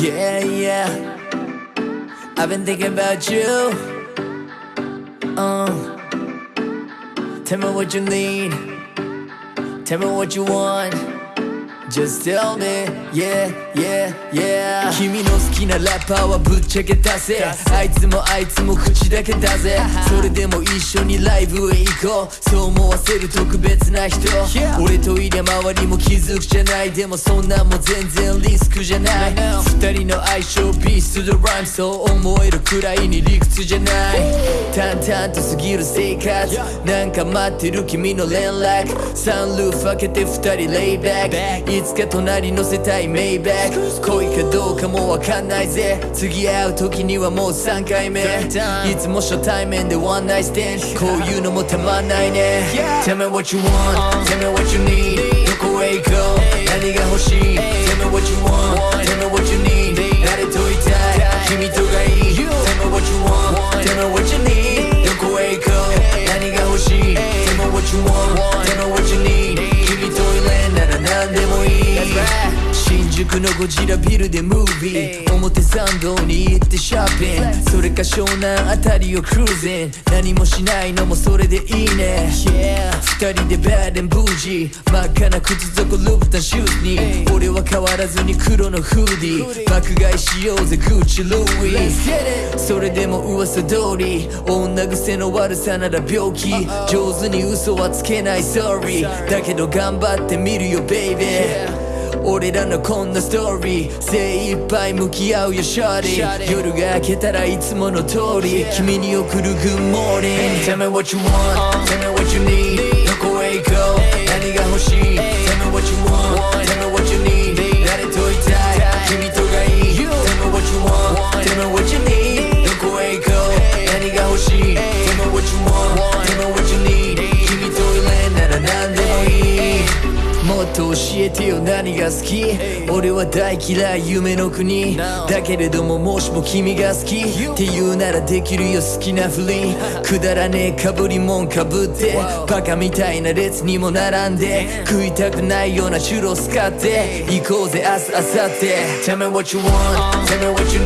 Yeah, yeah. I've been thinking about you. Uh, tell me what you need. Tell me what you want. Just tell me, yeah, yeah, yeah. 君の好きなラッパーはぶっちゃけ出せ。あいつもあいつも口だけだぜそれでも一緒にライブへ行こう。そう思わせる特別な人。俺といりゃ周りも気づくじゃない。でもそんなんも全然リスクじゃない。二人の相性ピース to the rhyme そう思えるくらいに理屈じゃない。淡々と過ぎる生活。なんか待ってる君の連絡。サンルーフ開けて二人レイバックいつか隣乗せたいメイバック恋かどうかもわかんないぜ次会う時にはもう3回目いつも初対面でワンナイステンこういうのもたまんないね Tell me what you want Tell me what you need どこへ行こう何が欲しい Tell me what you want Tell me what you need 誰といたい君とがいい Tell me what you want Tell me what you need 宿のゴジラビルでムービー。表参道に行ってショッピン。グそれか湘南あたりをクルーゼン。何もしないのもそれでいいね。二人でバーデンブージー。真っ赤な靴底ルブタンシューズに。俺は変わらずに黒のフーディー。爆買いしようぜグッチルイそれでも噂通り。女癖の悪さなら病気。上手に嘘はつけない。Sorry だけど頑張ってみるよ baby 俺らのこんなストーリー。精一杯向き合うよシャリ夜が明けたらいつもの通り。君に送る goodmorning、っと教えてよ。何が好き？俺は大嫌い。夢の国。だけれどももしも君が好き。って言うならできるよ。好きなふり。くだらねえかぶりもんかぶって。バカみたいな列にも並んで。食いたくないようなチュロス買って。行こうぜ明日明後日。Tell me what you want Tell me what you